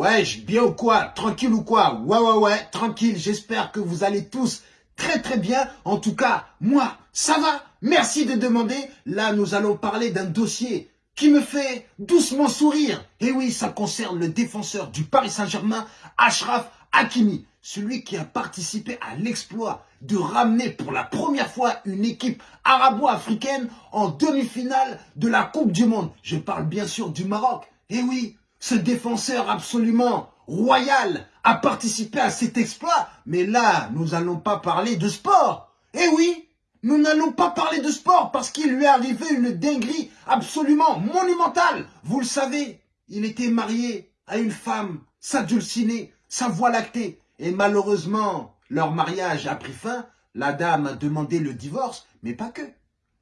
Ouais, bien ou quoi? Tranquille ou quoi? Ouais, ouais, ouais, tranquille. J'espère que vous allez tous très très bien. En tout cas, moi, ça va. Merci de demander. Là, nous allons parler d'un dossier qui me fait doucement sourire. Et oui, ça concerne le défenseur du Paris Saint-Germain, Ashraf Hakimi. Celui qui a participé à l'exploit de ramener pour la première fois une équipe arabo-africaine en demi-finale de la Coupe du Monde. Je parle bien sûr du Maroc. Et oui, ce défenseur absolument royal a participé à cet exploit. Mais là, nous n'allons pas parler de sport. Eh oui, nous n'allons pas parler de sport parce qu'il lui est arrivé une dinguerie absolument monumentale. Vous le savez, il était marié à une femme, sa dulcinée, sa voie lactée. Et malheureusement, leur mariage a pris fin. La dame a demandé le divorce, mais pas que.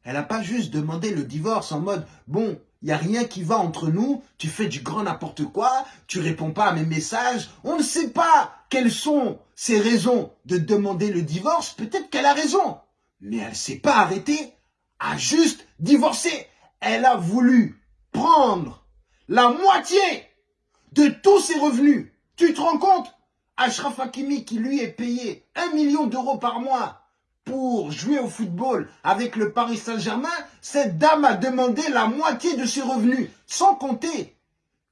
Elle n'a pas juste demandé le divorce en mode, bon, il n'y a rien qui va entre nous, tu fais du grand n'importe quoi, tu réponds pas à mes messages. On ne sait pas quelles sont ses raisons de demander le divorce. Peut-être qu'elle a raison. Mais elle ne s'est pas arrêtée à juste divorcer. Elle a voulu prendre la moitié de tous ses revenus. Tu te rends compte? Ashraf Hakimi qui lui est payé un million d'euros par mois pour jouer au football avec le Paris Saint-Germain, cette dame a demandé la moitié de ses revenus, sans compter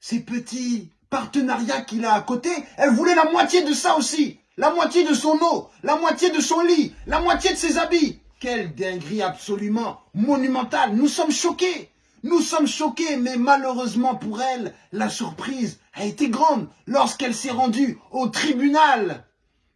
ses petits partenariats qu'il a à côté. Elle voulait la moitié de ça aussi, la moitié de son eau, la moitié de son lit, la moitié de ses habits. Quelle dinguerie absolument monumentale. Nous sommes choqués. Nous sommes choqués, mais malheureusement pour elle, la surprise a été grande lorsqu'elle s'est rendue au tribunal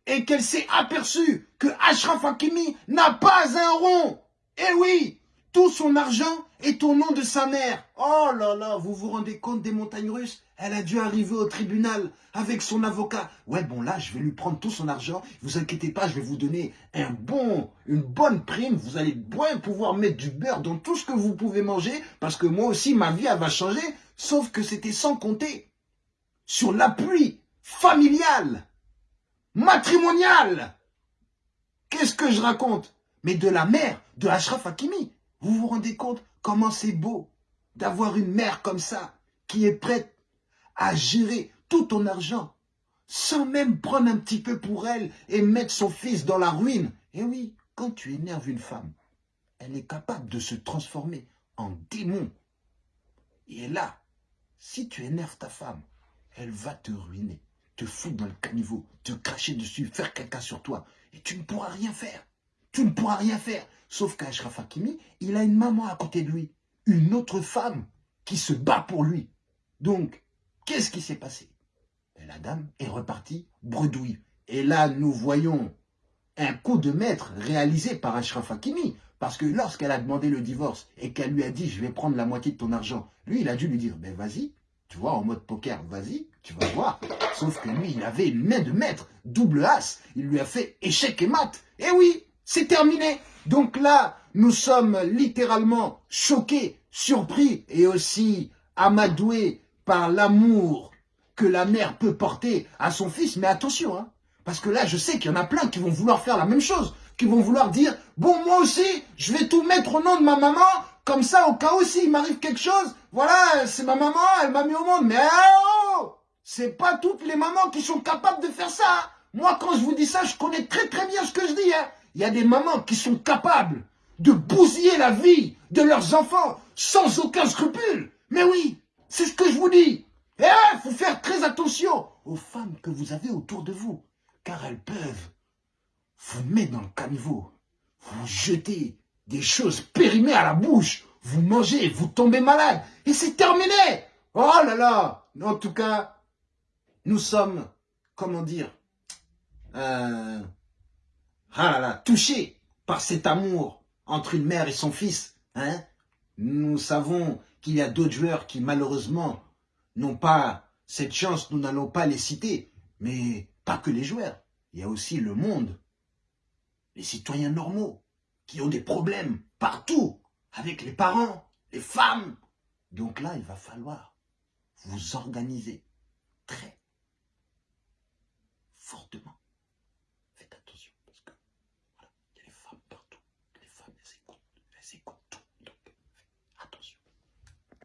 et qu'elle s'est aperçue que Ashraf Hakimi n'a pas un rond. Eh oui, tout son argent est au nom de sa mère. Oh là là, vous vous rendez compte des montagnes russes? Elle a dû arriver au tribunal avec son avocat. Ouais, bon là, je vais lui prendre tout son argent. Vous inquiétez pas, je vais vous donner un bon, une bonne prime. Vous allez pouvoir mettre du beurre dans tout ce que vous pouvez manger. Parce que moi aussi, ma vie, elle va changer. Sauf que c'était sans compter sur l'appui familial matrimonial. Qu'est-ce que je raconte? Mais de la mère de Ashraf Hakimi. Vous vous rendez compte comment c'est beau d'avoir une mère comme ça qui est prête à gérer tout ton argent sans même prendre un petit peu pour elle et mettre son fils dans la ruine. Et oui, quand tu énerves une femme, elle est capable de se transformer en démon. Et là, si tu énerves ta femme, elle va te ruiner te foutre dans le caniveau, te cracher dessus, faire caca sur toi. Et tu ne pourras rien faire. Tu ne pourras rien faire. Sauf qu'Ashraf Hakimi, il a une maman à côté de lui. Une autre femme qui se bat pour lui. Donc, qu'est-ce qui s'est passé? La dame est repartie bredouille. Et là, nous voyons un coup de maître réalisé par Ashraf Hakimi. Parce que lorsqu'elle a demandé le divorce et qu'elle lui a dit « je vais prendre la moitié de ton argent », lui, il a dû lui dire ben, « vas-y, tu vois, en mode poker, vas-y, tu vas voir. Sauf que lui, il avait une main de maître, double as. Il lui a fait échec et mat. Eh oui, c'est terminé. Donc là, nous sommes littéralement choqués, surpris et aussi amadoués par l'amour que la mère peut porter à son fils. Mais attention, hein, parce que là, je sais qu'il y en a plein qui vont vouloir faire la même chose, qui vont vouloir dire, bon, moi aussi, je vais tout mettre au nom de ma maman, comme ça, au cas où s'il m'arrive quelque chose, voilà, c'est ma maman, elle m'a mis au monde. Mais oh C'est pas toutes les mamans qui sont capables de faire ça. Moi, quand je vous dis ça, je connais très très bien ce que je dis. Hein. Il y a des mamans qui sont capables de bousiller la vie de leurs enfants sans aucun scrupule. Mais oui, c'est ce que je vous dis. Et il faut faire très attention aux femmes que vous avez autour de vous, car elles peuvent vous mettre dans le caniveau, vous jeter des choses périmées à la bouche. Vous mangez, vous tombez malade. Et c'est terminé. Oh là là. En tout cas, nous sommes, comment dire, euh, ah là là, touchés par cet amour entre une mère et son fils. Hein nous savons qu'il y a d'autres joueurs qui malheureusement n'ont pas cette chance, nous n'allons pas les citer. Mais pas que les joueurs, il y a aussi le monde, les citoyens normaux qui ont des problèmes partout, avec les parents, les femmes. Donc là, il va falloir vous organiser très fortement.